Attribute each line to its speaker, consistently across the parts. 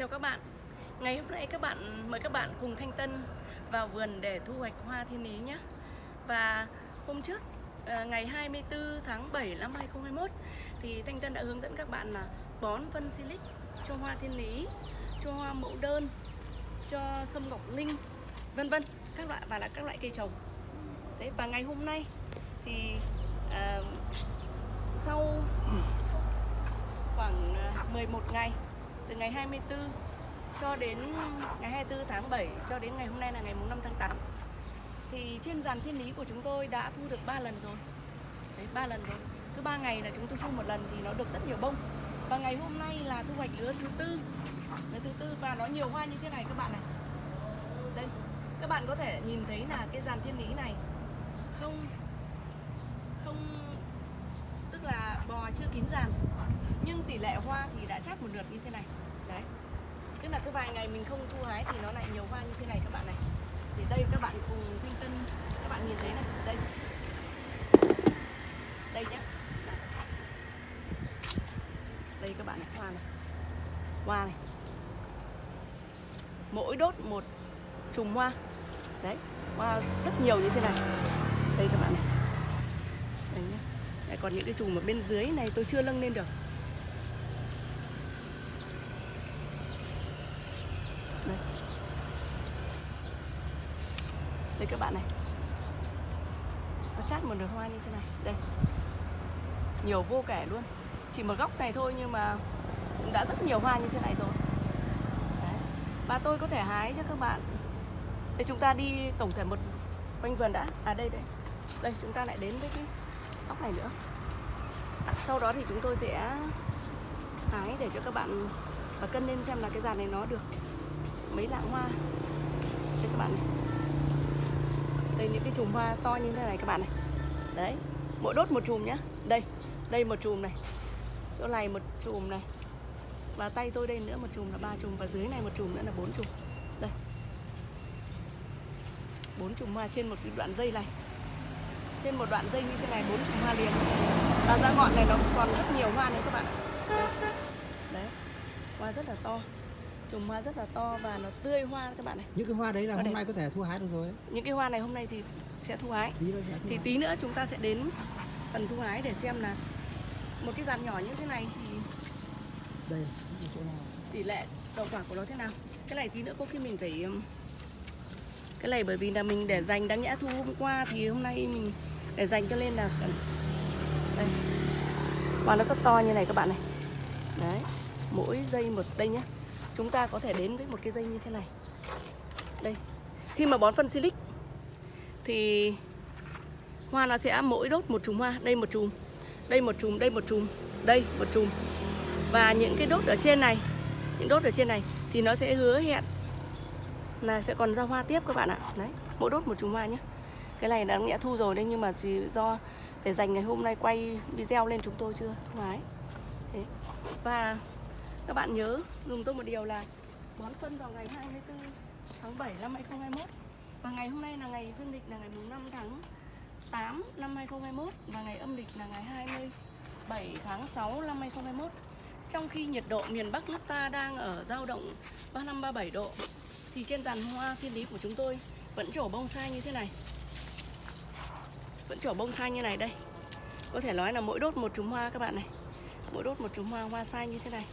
Speaker 1: Chào các bạn Ngày hôm nay các bạn mời các bạn cùng Thanh Tân vào vườn để thu hoạch hoa thiên lý nhé Và hôm trước ờ, ngày 24 tháng 7 năm 2021 thì Thanh Tân đã hướng dẫn các bạn là bón phân silic cho hoa thiên lý, cho hoa mẫu đơn, cho sâm ngọc linh, vân vân các loại và là các loại cây trồng. Đấy và ngày hôm nay thì à, sau khoảng ờ, 11 ngày từ ngày 24 cho đến ngày 24 tháng 7 cho đến ngày hôm nay là ngày 5 tháng 8 thì trên dàn thiên lý của chúng tôi đã thu được 3 lần rồi. Đấy 3 lần rồi. Cứ 3 ngày là chúng tôi thu một lần thì nó được rất nhiều bông. Và ngày hôm nay là thu hoạch lứa thứ tư. Lứa thứ tư và nó nhiều hoa như thế này các bạn này. Đây, các bạn có thể nhìn thấy là cái dàn thiên lý này không không, tức là bò chưa kín dàn, nhưng tỷ lệ hoa thì đã chát một lượt như thế này là cứ vài ngày mình không thu hái thì nó lại nhiều hoa như thế này các bạn này. Thì đây các bạn cùng thanh tân các bạn nhìn thấy này. Đây. Đây nhá. Đây các bạn này hoa này. Hoa này. Mỗi đốt một chùm hoa. Đấy hoa rất nhiều như thế này. Đây các bạn này. Đây nhá. Đấy, còn những cái chùm ở bên dưới này tôi chưa nâng lên được đây đây các bạn này. Nó chát một đường hoa như thế này. Đây. Nhiều vô kể luôn. Chỉ một góc này thôi nhưng mà cũng đã rất nhiều hoa như thế này rồi. Đấy. và tôi có thể hái cho các bạn. Để chúng ta đi tổng thể một quanh vườn đã. À đây đây. Đây, chúng ta lại đến với cái góc này nữa. À, sau đó thì chúng tôi sẽ hái để cho các bạn và cân lên xem là cái dàn này nó được mấy lạng hoa. Cho các bạn này đây, những cái chùm hoa to như thế này các bạn này. Đấy, mỗi đốt một chùm nhá. Đây đây một chùm này. Chỗ này một chùm này. Và tay tôi đây nữa một chùm là ba chùm. Và dưới này một chùm nữa là bốn chùm. Đây. Bốn chùm hoa trên một cái đoạn dây này. Trên một đoạn dây như thế này, bốn chùm hoa liền. Và ra ngọn này nó còn rất nhiều hoa nữa các bạn ạ. Đấy. đấy. Hoa rất là to chùm hoa rất là to và nó tươi hoa các bạn này.
Speaker 2: Những cái hoa đấy là hôm
Speaker 1: đẹp.
Speaker 2: nay có thể thu hái được rồi đấy.
Speaker 1: Những cái hoa này hôm nay thì sẽ thu hái.
Speaker 2: Tí sẽ thu
Speaker 1: thì
Speaker 2: hái.
Speaker 1: tí nữa chúng ta sẽ đến phần thu hái để xem là một cái dàn nhỏ như thế này thì
Speaker 2: đây ở chỗ nào.
Speaker 1: tỷ lệ đậu quả của nó thế nào? Cái này tí nữa có khi mình phải um, cái này bởi vì là mình để dành đáng nhẽ thu hôm qua thì hôm nay mình để dành cho nên là đây. Hoa nó rất to như này các bạn này. Đấy mỗi dây một đây nhá chúng ta có thể đến với một cái dây như thế này. Đây, khi mà bón phân silic, thì hoa nó sẽ mỗi đốt một chùm hoa. Đây một chùm, đây một chùm, đây một chùm, đây một chùm. Và những cái đốt ở trên này, những đốt ở trên này thì nó sẽ hứa hẹn là sẽ còn ra hoa tiếp các bạn ạ. Đấy, mỗi đốt một chùm hoa nhé. Cái này đã nghĩa thu rồi đấy, nhưng mà vì do để dành ngày hôm nay quay video lên chúng tôi chưa thu hái thế. và các bạn nhớ dùng tôi một điều là bón phân vào ngày 24 tháng 7 năm 2021 và ngày hôm nay là ngày dương lịch, là ngày mùng 5 tháng 8 năm 2021 và ngày âm lịch là ngày 27 tháng 6 năm 2021 trong khi nhiệt độ miền Bắc nước ta đang ở dao động 35 37 độ, thì trên dàn hoa thiên lý của chúng tôi vẫn trổ bông sai như thế này. Vẫn trổ bông sai như này đây. Có thể nói là mỗi đốt một chùm hoa các bạn này. Mỗi đốt một chùm hoa hoa sai như thế này.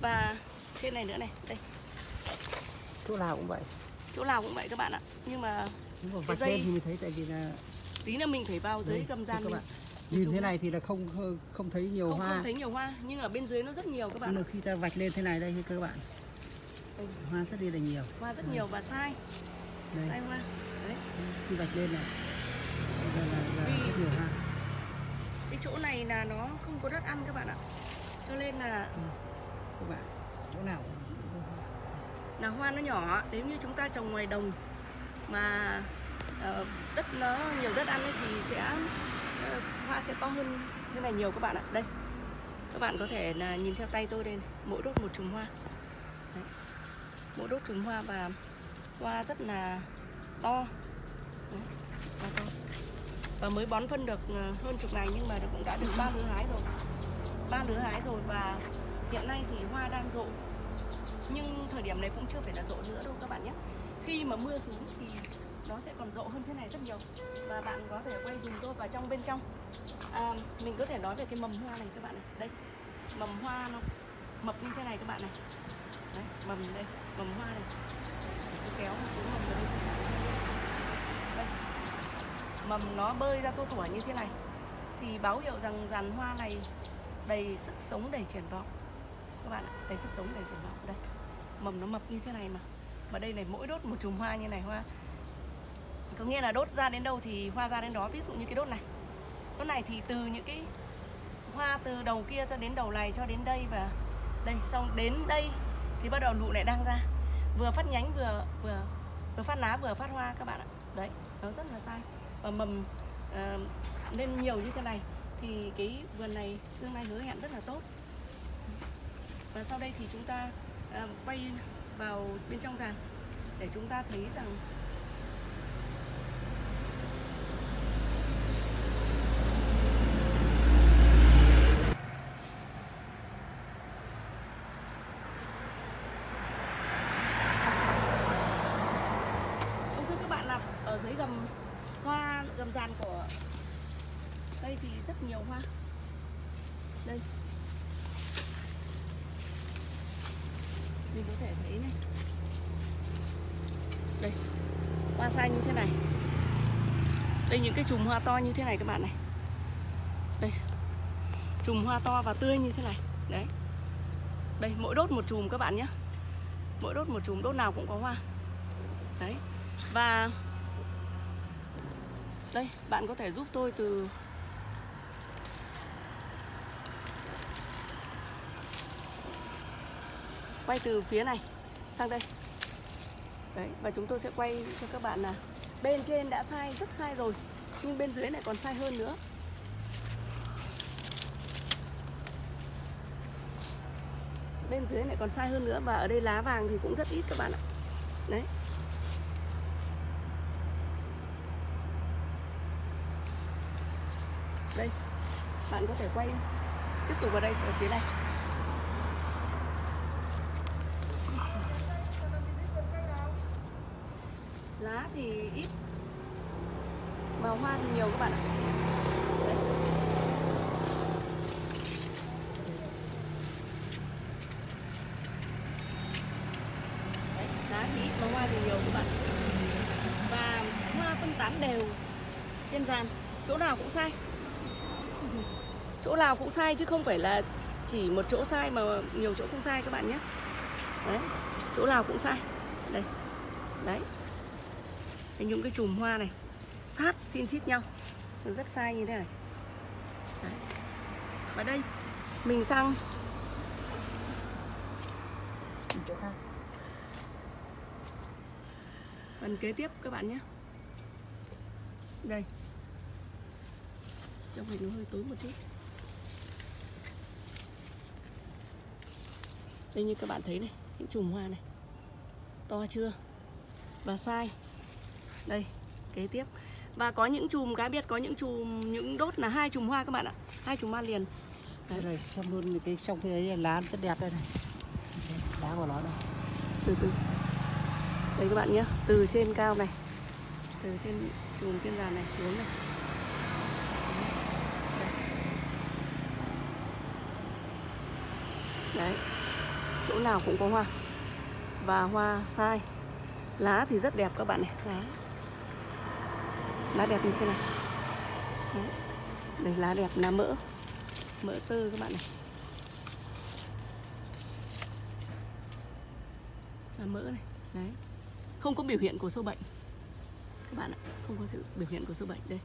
Speaker 1: Và trên này nữa này, đây.
Speaker 2: chỗ nào cũng vậy.
Speaker 1: Chỗ nào cũng vậy các bạn ạ. Nhưng mà Cái dây-
Speaker 2: thì mình thấy tại vì là
Speaker 1: tí nữa mình phải vào dưới gầm
Speaker 2: thưa
Speaker 1: gian mình.
Speaker 2: nhìn thế này thì là không không- thấy nhiều
Speaker 1: Không,
Speaker 2: hoa.
Speaker 1: không thấy nhiều hoa nhưng ở bên dưới nó rất nhiều các bạn
Speaker 2: nhưng mà khi ta vạch lên thế này đây các bạn.
Speaker 1: Đây,
Speaker 2: hoa rất đi là nhiều.
Speaker 1: Hoa rất nhiều và sai.
Speaker 2: Đây.
Speaker 1: Sai hoa. Đấy.
Speaker 2: Khi vạch lên này. Là, là, là
Speaker 1: Vì-
Speaker 2: rất nhiều hoa.
Speaker 1: cái chỗ này là nó không có đất ăn các bạn ạ. Cho nên là
Speaker 2: các bạn chỗ nào cũng
Speaker 1: là hoa nó nhỏ nếu như chúng ta trồng ngoài đồng mà uh, đất nó nhiều đất ăn ấy thì sẽ uh, hoa sẽ to hơn thế này nhiều các bạn ạ đây các bạn có thể là nhìn theo tay tôi đây này. mỗi đốt một chùm hoa Đấy. mỗi đốt chùm hoa và hoa rất là to Đấy. hoa to. và mới bón phân được ờ, hơn chục ngày nhưng mà cũng đã được ba lứa hái rồi ba lứa hái rồi và hiện nay thì hoa đang rộ nhưng thời điểm này cũng chưa phải là rộ nữa đâu các bạn nhé. Khi mà mưa xuống thì nó sẽ còn rộ hơn thế này rất nhiều. Và bạn có thể quay dùm tôi vào trong bên trong. À, mình có thể nói về cái mầm hoa này các bạn này. Đây mầm hoa nó mập như thế này các bạn này. Đấy mầm đây mầm hoa này. Tôi kéo một số mầm vào đây. Đây. Mầm nó bơi ra tua tủa như thế này. Thì báo hiệu rằng dàn hoa này đầy sức sống đầy triển vọng các bạn ạ. Đầy sức sống đầy triển vọng đây mầm nó mập như thế này mà. Mà đây này mỗi đốt một chùm hoa như này hoa. Có nghĩa là đốt ra đến đâu thì hoa ra đến đó. Ví dụ như cái đốt này. Đốt này thì từ những cái hoa từ đầu kia cho đến đầu này cho đến đây và đây. Xong đến đây thì bắt đầu lụ lại đang ra. Vừa phát nhánh vừa vừa vừa phát lá vừa phát hoa các bạn ạ. Đấy nó rất là sai. Và mầm uh, lên nhiều như thế này thì cái vườn này tương lai hứa hẹn rất là tốt và sau đây thì chúng ta uh, quay vào bên trong giàn để chúng ta thấy rằng vâng, thưa các bạn là ở dưới gầm hoa gầm giàn của đây thì rất nhiều hoa đây mình có thể thấy này. Đây, hoa sai như thế này. Đây, những cái chùm hoa to như thế này các bạn này. Đây, chùm hoa to và tươi như thế này. Đấy. Đây, mỗi đốt một chùm các bạn nhé. Mỗi đốt một chùm, đốt nào cũng có hoa. Đấy. Và đây, bạn có thể giúp tôi từ quay từ phía này, sang đây. Đấy, và chúng tôi sẽ quay cho các bạn là bên trên đã sai, rất sai rồi, nhưng bên dưới này còn sai hơn nữa. Bên dưới này còn sai hơn nữa và ở đây lá vàng thì cũng rất ít các bạn ạ. Đấy. Đây, bạn có thể quay tiếp tục vào đây, ở phía này lá thì ít. Mà hoa thì nhiều các bạn ạ. Đấy. Đấy, lá thì ít mà hoa thì nhiều các bạn. Và hoa phân tán đều trên dàn. Chỗ nào cũng sai. Chỗ nào cũng sai chứ không phải là chỉ một chỗ sai mà nhiều chỗ không sai các bạn nhé. Đấy chỗ nào cũng sai. Đây. Đấy. Đấy, những cái chùm hoa này sát xin xít nhau. Rất sai như thế này. Đấy. và đây mình sang. Phần kế tiếp các bạn nhé. Đây. Trong hình nó hơi tối một chút. Đây như các bạn thấy này những chùm hoa này. To chưa? Và sai đây kế tiếp. Và có những chùm cá biệt có những chùm những đốt là hai chùm hoa các bạn ạ. Hai chùm hoa liền.
Speaker 2: Đây này xem luôn cái trong cái ấy lá rất đẹp đây này. Lá của nó đây.
Speaker 1: Từ từ. Đây các bạn nhé từ trên cao này từ trên chùm trên giàn này xuống này. Đấy. Chỗ nào cũng có hoa. Và hoa sai. Lá thì rất đẹp các bạn này. Lá lá đẹp như thế này. Đấy. đây, lá đẹp là mỡ. Mỡ tơ các bạn này. Là mỡ này, đấy. Không có biểu hiện của sâu bệnh. Các bạn ạ, không có sự biểu hiện của sâu bệnh đây.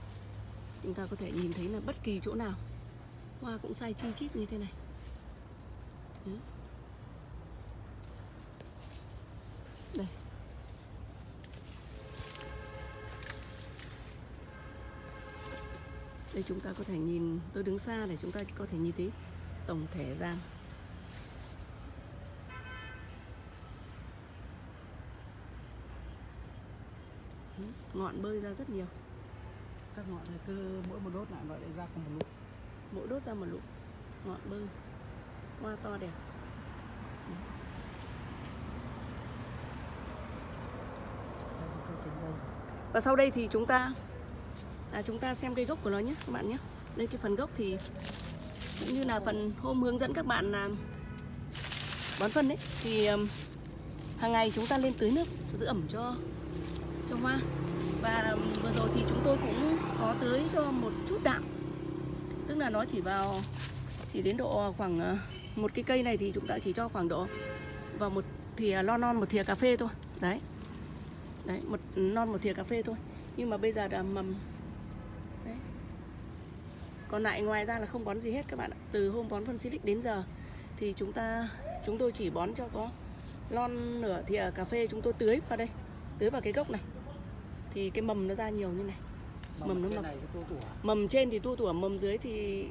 Speaker 1: Chúng ta có thể nhìn thấy là bất kỳ chỗ nào. Hoa cũng sai chi chít như thế này. Đấy. đây chúng ta có thể nhìn tôi đứng xa để chúng ta có thể nhìn thấy tổng thể gian. Ừ, ngọn bơi ra rất nhiều.
Speaker 2: Các ngọn này cứ mỗi một đốt lại gọi lại ra cùng một lúc.
Speaker 1: Mỗi đốt ra một lũ ngọn bơi. Hoa to đẹp. Ừ. Và sau đây thì chúng ta à, chúng ta xem cây gốc của nó nhé các bạn nhé. Đây cái phần gốc thì cũng như là phần hôm hướng dẫn các bạn làm bón phân đấy thì hàng ngày chúng ta lên tưới nước giữ ẩm cho cho hoa. Và vừa rồi thì chúng tôi cũng có tưới cho một chút đạm. Tức là nó chỉ vào chỉ đến độ khoảng ờ, một cái cây này thì chúng ta chỉ cho khoảng độ vào một thìa lon non một thìa cà phê thôi. Đấy. Đấy một non một thìa cà phê thôi. Nhưng mà bây giờ đã mầm đấy. Còn lại ngoài ra là không bón gì hết các bạn ạ. Từ hôm bón phân silic đến giờ thì chúng ta chúng tôi chỉ bón cho có lon nửa thìa cà phê chúng tôi tưới vào đây. Tưới vào cái gốc này. Thì cái mầm nó ra nhiều như này. Mầm nó
Speaker 2: trên
Speaker 1: mập.
Speaker 2: tủa
Speaker 1: mầm trên thì tu tủa mầm dưới thì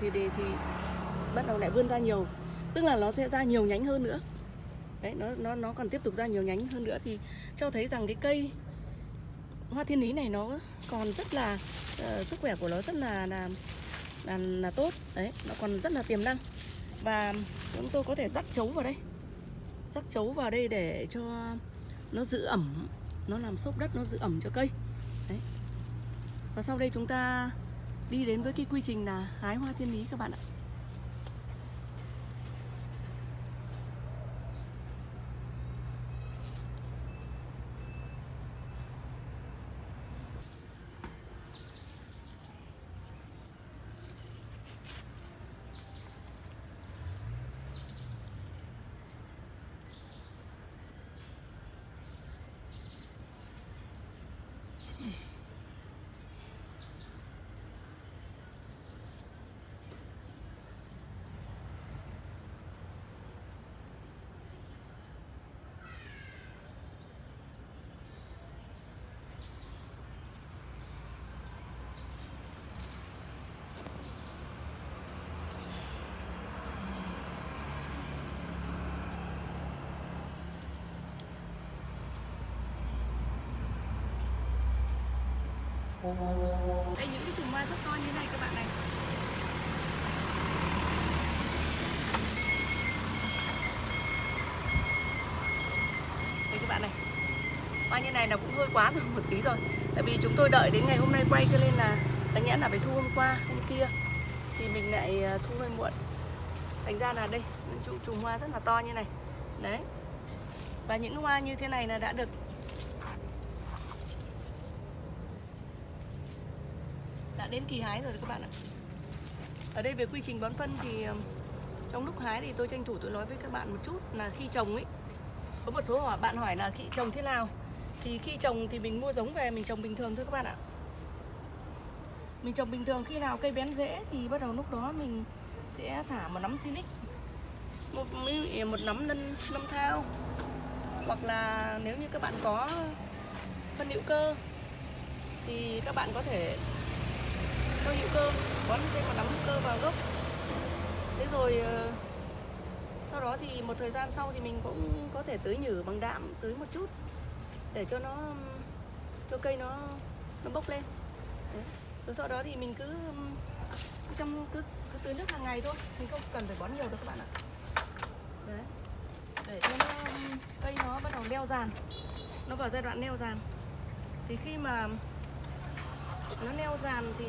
Speaker 1: thì thì, thì bắt đầu lại vươn ra nhiều. Tức là nó sẽ ra nhiều nhánh hơn nữa. Đấy nó nó nó còn tiếp tục ra nhiều nhánh hơn nữa. Thì cho thấy rằng cái cây hoa thiên lý này nó còn rất là uh, sức khỏe của nó rất là là là, là tốt. Đấy nó còn rất là tiềm năng. Và chúng tôi có thể rắc chấu vào đây. Rắc chấu vào đây để cho nó giữ ẩm nó làm xốp đất nó giữ ẩm cho cây. Đấy. Và sau đây chúng ta đi đến với cái quy trình là hái hoa thiên lý các bạn ạ. Đây, những cái chùm hoa rất to như này các bạn này. Đây các bạn này. Hoa như này là cũng hơi quá rồi một tí rồi tại vì chúng tôi đợi đến ngày hôm nay quay cho nên là đáng nhẽ là phải thu hôm qua, hôm kia. Thì mình lại à, thu hơi muộn. Thành ra là đây, những chùm hoa rất là to như này. Đấy. Và những hoa như thế này là đã được đã đến kỳ hái rồi đấy các bạn ạ. Ở đây về quy trình bón phân thì ờ, trong lúc hái thì tôi tranh thủ tôi nói với các bạn một chút là khi trồng ấy, có một số hỏi bạn hỏi là khi trồng thế nào? Thì khi trồng thì mình mua giống về, mình trồng bình thường thôi các bạn ạ. Mình trồng bình thường, khi nào cây bén rễ thì bắt đầu lúc đó mình sẽ thả một nắm silic, một à, một nắm nân năm thao. Hoặc là nếu như các bạn có phân hữu cơ thì các bạn có thể cho hữu cơ bón thêm một nắm hữu cơ vào gốc thế rồi ờ, sau đó thì một thời gian sau thì mình cũng có thể tưới nhử bằng đạm tưới một chút để cho nó cho cây nó nó bốc lên Đấy. rồi sau đó thì mình cứ trong cứ, cứ tưới nước hàng ngày thôi mình không cần phải bón nhiều đâu các bạn ạ Đấy. để cho nó cây nó bắt đầu leo giàn nó vào giai đoạn leo giàn thì khi mà nó leo giàn thì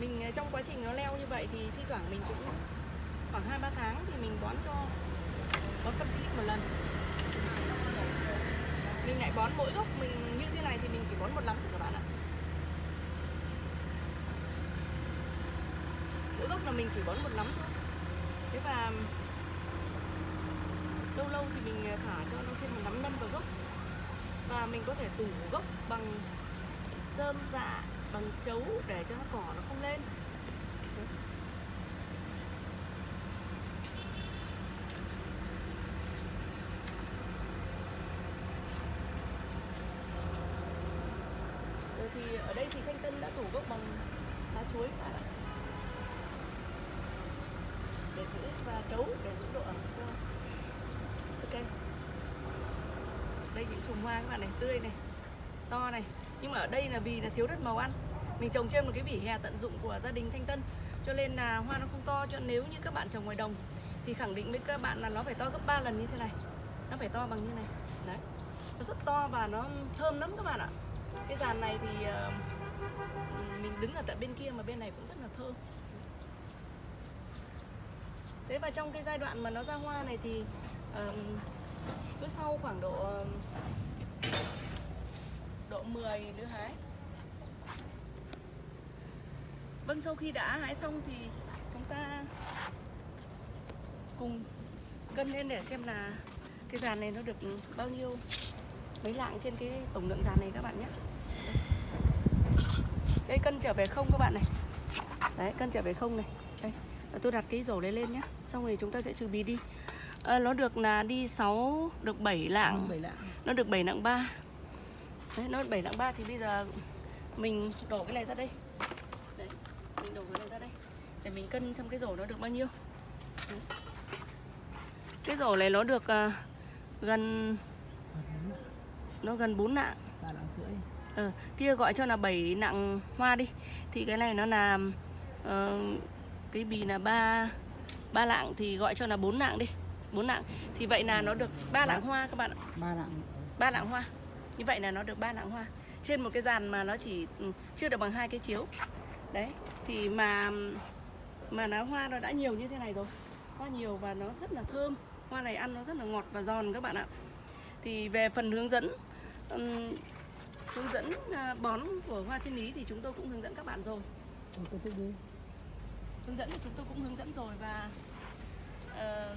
Speaker 1: mình ờ, trong quá trình nó leo như vậy thì thi thoảng mình cũng khoảng 2 3 tháng thì mình bón cho, bón phân silic một lần. Mình lại bón mỗi gốc, mình như thế này thì mình chỉ bón một lắm thôi các bạn ạ. Mỗi gốc là mình chỉ bón một lắm thôi. Thế và lâu lâu thì mình ờ, thả cho nó thêm một nắm nâm vào gốc và mình có thể tủ gốc bằng rơm dạ bằng chấu để cho nó cỏ nó không lên. Rồi thì ở đây thì thanh tân đã tủ gốc bằng lá chuối các bạn ạ. Để giữ và chấu, để giữ độ ẩm cho cho cây đây những chùm hoa các bạn này, tươi này, to này nhưng mà ở đây là vì là thiếu đất màu ăn. Mình trồng trên một cái vỉ hè tận dụng của gia đình Thanh Tân. Cho nên là hoa nó không to, cho nên nếu như các bạn trồng ngoài đồng thì khẳng định với các bạn là nó phải to gấp 3 lần như thế này. Nó phải to bằng như này. Đấy. Nó rất to và nó thơm lắm các bạn ạ. Cái dàn này thì ờ, mình đứng ở tận bên kia mà bên này cũng rất là thơm. Thế và trong cái giai đoạn mà nó ra hoa này thì ờ, cứ sau khoảng độ ờ, độ 10 đứa hái vâng sau khi đã hái xong thì chúng ta cùng cân lên để xem là cái dàn này nó được bao nhiêu mấy lạng trên cái tổng lượng dàn này các bạn nhé. Đây cân trở về không các bạn này. Đấy cân trở về không này. Đây tôi đặt cái rổ đấy lên nhé. Xong rồi chúng ta sẽ trừ bì đi. Ờ, nó được là đi 6 được 7 lạng.
Speaker 2: Bảy lạng.
Speaker 1: Nó được 7 nặng 3 Đấy, nó 7 nặng 3 thì bây giờ mình đổ cái này ra đây. Đấy, mình đổ cái này ra đây. Để mình cân xem cái rổ nó được bao nhiêu. Đấy. Cái rổ này nó được à, gần Nó gần 4 nặng
Speaker 2: ba lạng rưỡi.
Speaker 1: Ờ, Kia gọi cho là 7 nặng hoa đi. Thì cái này nó là ờ, Cái bì là 3 ba lạng thì gọi cho là 4 nặng đi 4 nặng Thì vậy là nó được 3 lạng hoa các bạn ạ.
Speaker 2: Ba lạng.
Speaker 1: Ba lạng hoa như vậy là nó được ba lạng hoa. Trên một cái dàn mà nó chỉ ừ, chưa được bằng hai cái chiếu. Đấy thì mà mà nó hoa nó đã nhiều như thế này rồi. Hoa nhiều và nó rất là thơm. Hoa này ăn nó rất là ngọt và giòn các bạn ạ. Thì về phần hướng dẫn ừm, hướng dẫn à, bón của hoa thiên lý thì chúng tôi cũng hướng dẫn các bạn rồi. Hướng dẫn thì chúng tôi cũng hướng dẫn rồi và ờ,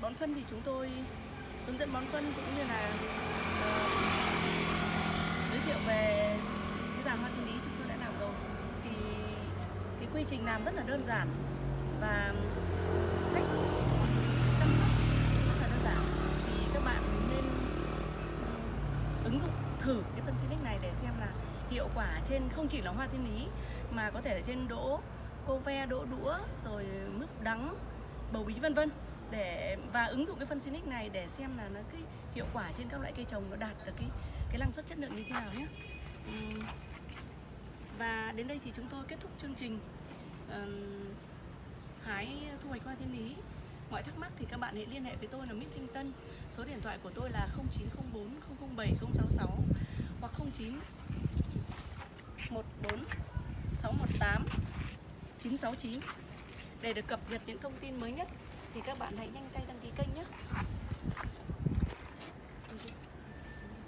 Speaker 1: bón phân thì chúng tôi hướng dẫn bón phân cũng như là giới thiệu về cái dàn hoa thiên lý chúng tôi đã làm rồi. Thì cái quy trình làm rất là đơn giản và cách chăm sóc rất là đơn giản. Thì các bạn nên ừ, ứng dụng thử cái phân Silic này để xem là hiệu quả trên không chỉ là hoa thiên lý mà có thể là trên đỗ cô ve đỗ đũa, rồi mướp đắng, bầu bí vân vân để, và ứng dụng cái phân Sinic này để xem là nó cái hiệu quả trên các loại cây trồng nó đạt được cái cái năng suất chất lượng như thế nào nhé. Và đến đây thì chúng tôi kết thúc chương trình. Hái thu hoạch hoa thiên lý. Mọi thắc mắc thì các bạn hãy liên hệ với tôi là Mít Thanh Tân. Số điện thoại của tôi là 0904 007 066 hoặc 09 14 618 969 để được cập nhật những thông tin mới nhất thì các bạn hãy nhanh tay đăng ký kênh nhé.